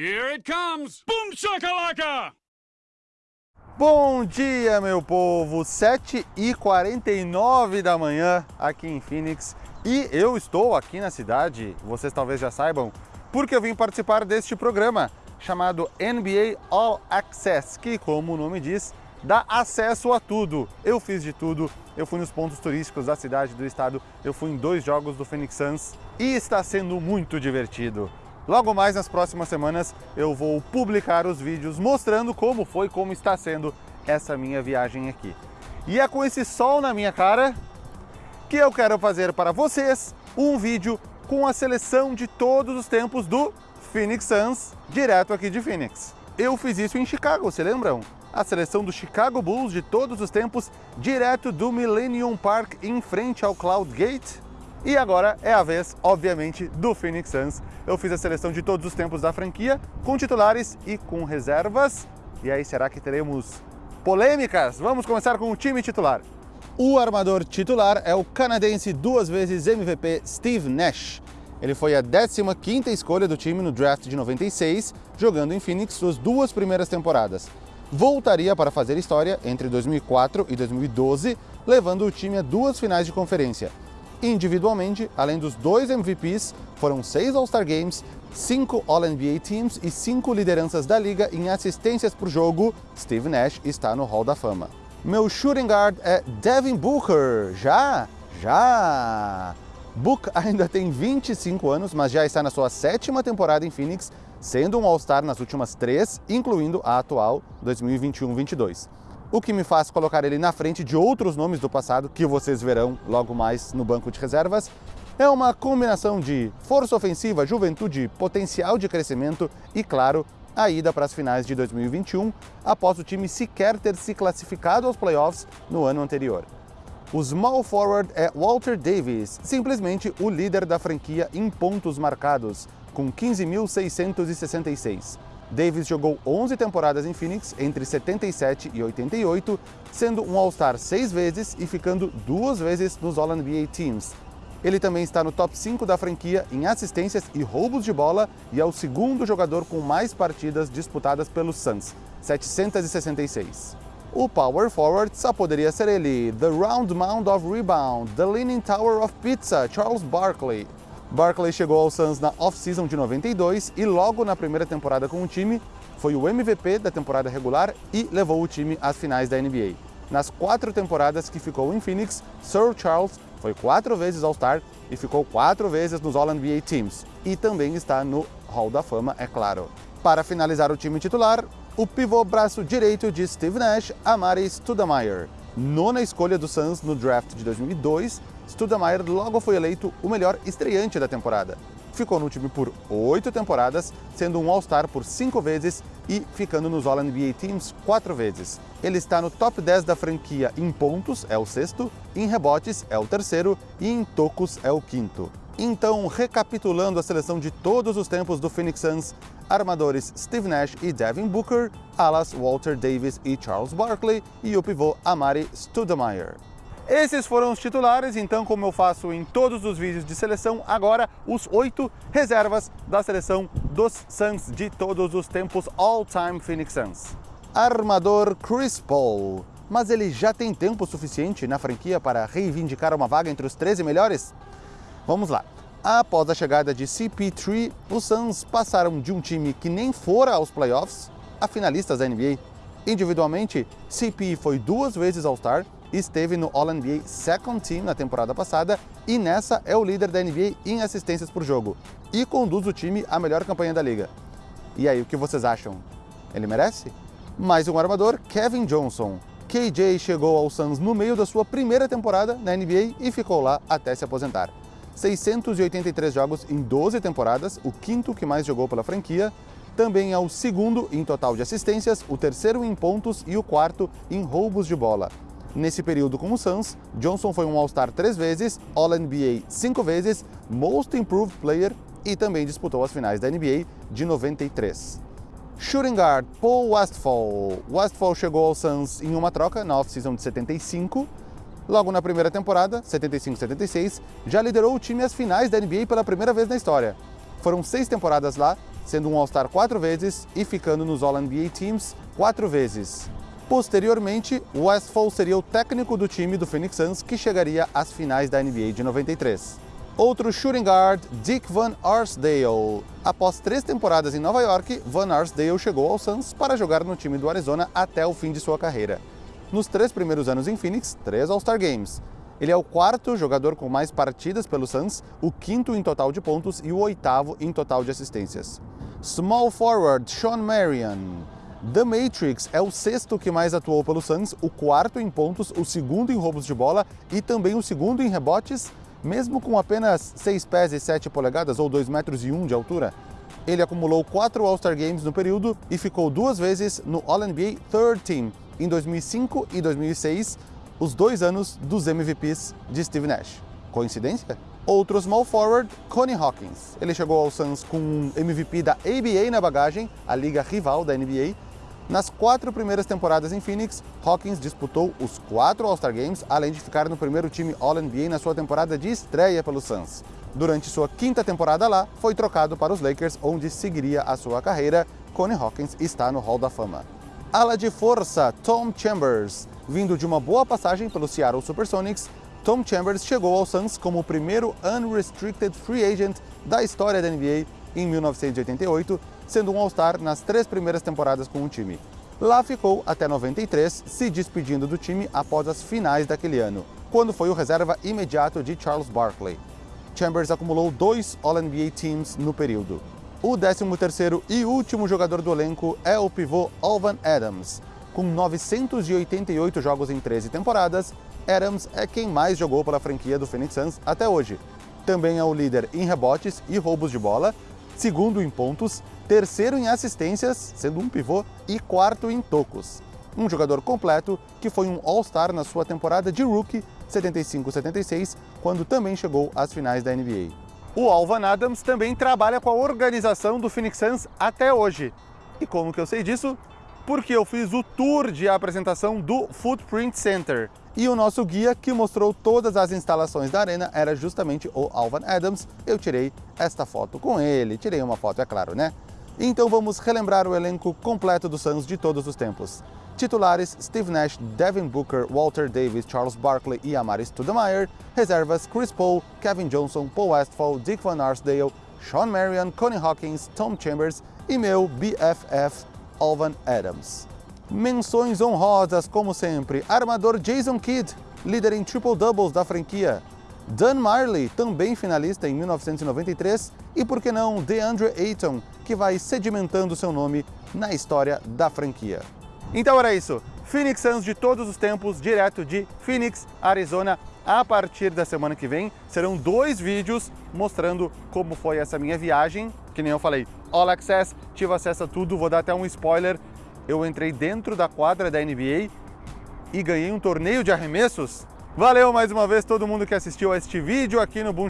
Here it comes! Boom shakalaka! Bom dia, meu povo! 7h49 da manhã aqui em Phoenix e eu estou aqui na cidade, vocês talvez já saibam, porque eu vim participar deste programa chamado NBA All Access, que, como o nome diz, dá acesso a tudo. Eu fiz de tudo, eu fui nos pontos turísticos da cidade, do estado, eu fui em dois jogos do Phoenix Suns e está sendo muito divertido. Logo mais nas próximas semanas eu vou publicar os vídeos mostrando como foi, como está sendo essa minha viagem aqui. E é com esse sol na minha cara que eu quero fazer para vocês um vídeo com a seleção de todos os tempos do Phoenix Suns, direto aqui de Phoenix. Eu fiz isso em Chicago, se lembram? A seleção do Chicago Bulls de todos os tempos, direto do Millennium Park em frente ao Cloud Gate. E agora é a vez, obviamente, do Phoenix Suns. Eu fiz a seleção de todos os tempos da franquia, com titulares e com reservas. E aí, será que teremos polêmicas? Vamos começar com o time titular. O armador titular é o canadense duas vezes MVP Steve Nash. Ele foi a 15ª escolha do time no draft de 96, jogando em Phoenix suas duas primeiras temporadas. Voltaria para fazer história entre 2004 e 2012, levando o time a duas finais de conferência. Individualmente, além dos dois MVPs, foram seis All-Star Games, cinco All-NBA Teams e cinco lideranças da liga em assistências por jogo. Steve Nash está no Hall da Fama. Meu shooting guard é Devin Booker. Já? Já! Book ainda tem 25 anos, mas já está na sua sétima temporada em Phoenix, sendo um All-Star nas últimas três, incluindo a atual 2021-22 o que me faz colocar ele na frente de outros nomes do passado que vocês verão logo mais no banco de reservas, é uma combinação de força ofensiva, juventude, potencial de crescimento e, claro, a ida para as finais de 2021, após o time sequer ter se classificado aos playoffs no ano anterior. O small forward é Walter Davis, simplesmente o líder da franquia em pontos marcados, com 15.666. Davis jogou 11 temporadas em Phoenix entre 77 e 88, sendo um All-Star seis vezes e ficando duas vezes nos All-NBA Teams. Ele também está no top 5 da franquia em assistências e roubos de bola e é o segundo jogador com mais partidas disputadas pelos Suns, 766. O power forward só poderia ser ele, The Round Mound of Rebound, The Leaning Tower of Pizza, Charles Barkley. Barkley chegou ao Suns na off-season de 92 e logo na primeira temporada com o time foi o MVP da temporada regular e levou o time às finais da NBA. Nas quatro temporadas que ficou em Phoenix, Sir Charles foi quatro vezes All-Star e ficou quatro vezes nos All-NBA Teams. E também está no Hall da Fama, é claro. Para finalizar o time titular, o pivô braço direito de Steve Nash, Amari Stoudemire. Nona escolha do Suns no draft de 2002, Stoudemire logo foi eleito o melhor estreante da temporada. Ficou no time por oito temporadas, sendo um All-Star por cinco vezes e ficando nos All-NBA Teams quatro vezes. Ele está no top 10 da franquia em pontos, é o sexto, em rebotes, é o terceiro e em tocos, é o quinto. Então, recapitulando a seleção de todos os tempos do Phoenix Suns, armadores Steve Nash e Devin Booker, alas Walter Davis e Charles Barkley e o pivô Amari Stoudemire. Esses foram os titulares, então como eu faço em todos os vídeos de seleção, agora os oito reservas da seleção dos Suns de todos os tempos All-Time Phoenix Suns. Armador Chris Paul. Mas ele já tem tempo suficiente na franquia para reivindicar uma vaga entre os 13 melhores? Vamos lá. Após a chegada de CP3, os Suns passaram de um time que nem fora aos playoffs a finalistas da NBA. Individualmente, CP foi duas vezes All-Star esteve no All-NBA Second Team na temporada passada e nessa é o líder da NBA em assistências por jogo e conduz o time à melhor campanha da liga. E aí, o que vocês acham? Ele merece? Mais um armador, Kevin Johnson. KJ chegou ao Suns no meio da sua primeira temporada na NBA e ficou lá até se aposentar. 683 jogos em 12 temporadas, o quinto que mais jogou pela franquia, também é o segundo em total de assistências, o terceiro em pontos e o quarto em roubos de bola. Nesse período com o Suns, Johnson foi um All-Star três vezes, All-NBA cinco vezes, Most Improved Player e também disputou as finais da NBA de 93. Shooting guard Paul Westphal. Westphal chegou ao Suns em uma troca na off-season de 75. Logo na primeira temporada, 75-76, já liderou o time às finais da NBA pela primeira vez na história. Foram seis temporadas lá, sendo um All-Star quatro vezes e ficando nos All-NBA Teams quatro vezes. Posteriormente, Westphal seria o técnico do time do Phoenix Suns que chegaria às finais da NBA de 93. Outro shooting guard, Dick Van Arsdale. Após três temporadas em Nova York, Van Arsdale chegou ao Suns para jogar no time do Arizona até o fim de sua carreira. Nos três primeiros anos em Phoenix, três All-Star Games. Ele é o quarto jogador com mais partidas pelo Suns, o quinto em total de pontos e o oitavo em total de assistências. Small forward, Sean Marion. The Matrix é o sexto que mais atuou pelo Suns, o quarto em pontos, o segundo em roubos de bola e também o segundo em rebotes, mesmo com apenas 6 pés e 7 polegadas, ou 2 metros e 1 de altura, ele acumulou 4 All-Star Games no período e ficou duas vezes no All-NBA Third Team, em 2005 e 2006, os dois anos dos MVPs de Steve Nash. Coincidência? Outro small forward, Connie Hawkins. Ele chegou ao Suns com um MVP da ABA na bagagem, a liga rival da NBA, nas quatro primeiras temporadas em Phoenix, Hawkins disputou os quatro All-Star Games, além de ficar no primeiro time All-NBA na sua temporada de estreia pelo Suns. Durante sua quinta temporada lá, foi trocado para os Lakers, onde seguiria a sua carreira. Connie Hawkins está no Hall da Fama. Ala de força, Tom Chambers. Vindo de uma boa passagem pelo Seattle Supersonics, Tom Chambers chegou ao Suns como o primeiro unrestricted free agent da história da NBA em 1988 sendo um All-Star nas três primeiras temporadas com o time. Lá ficou até 93, se despedindo do time após as finais daquele ano, quando foi o reserva imediato de Charles Barkley. Chambers acumulou dois All-NBA Teams no período. O 13º e último jogador do elenco é o pivô Alvan Adams. Com 988 jogos em 13 temporadas, Adams é quem mais jogou pela franquia do Phoenix Suns até hoje. Também é o líder em rebotes e roubos de bola, segundo em pontos terceiro em assistências, sendo um pivô, e quarto em tocos. Um jogador completo que foi um All-Star na sua temporada de rookie 75-76, quando também chegou às finais da NBA. O Alvan Adams também trabalha com a organização do Phoenix Suns até hoje. E como que eu sei disso? Porque eu fiz o tour de apresentação do Footprint Center. E o nosso guia, que mostrou todas as instalações da arena, era justamente o Alvan Adams. Eu tirei esta foto com ele, tirei uma foto, é claro, né? Então vamos relembrar o elenco completo dos Suns de todos os tempos. Titulares Steve Nash, Devin Booker, Walter Davis, Charles Barkley e Amari Stoudemire. Reservas Chris Paul, Kevin Johnson, Paul Westphal, Dick Van Arsdale, Sean Marion, Connie Hawkins, Tom Chambers e meu BFF Alvan Adams. Menções honrosas, como sempre, armador Jason Kidd, líder em triple-doubles da franquia. Dan Marley, também finalista em 1993, e por que não DeAndre Ayton, que vai sedimentando seu nome na história da franquia. Então era isso, Phoenix Suns de todos os tempos, direto de Phoenix, Arizona, a partir da semana que vem serão dois vídeos mostrando como foi essa minha viagem, que nem eu falei, All Access, tive acesso a tudo, vou dar até um spoiler, eu entrei dentro da quadra da NBA e ganhei um torneio de arremessos. Valeu mais uma vez todo mundo que assistiu a este vídeo aqui no Boom.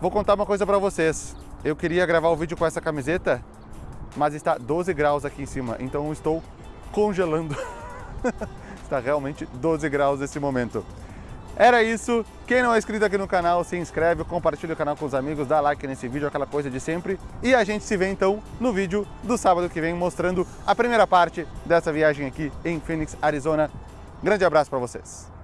Vou contar uma coisa para vocês. Eu queria gravar o vídeo com essa camiseta, mas está 12 graus aqui em cima, então estou congelando. está realmente 12 graus nesse momento. Era isso. Quem não é inscrito aqui no canal, se inscreve, compartilha o canal com os amigos, dá like nesse vídeo, aquela coisa de sempre. E a gente se vê então no vídeo do sábado que vem, mostrando a primeira parte dessa viagem aqui em Phoenix, Arizona. Grande abraço para vocês.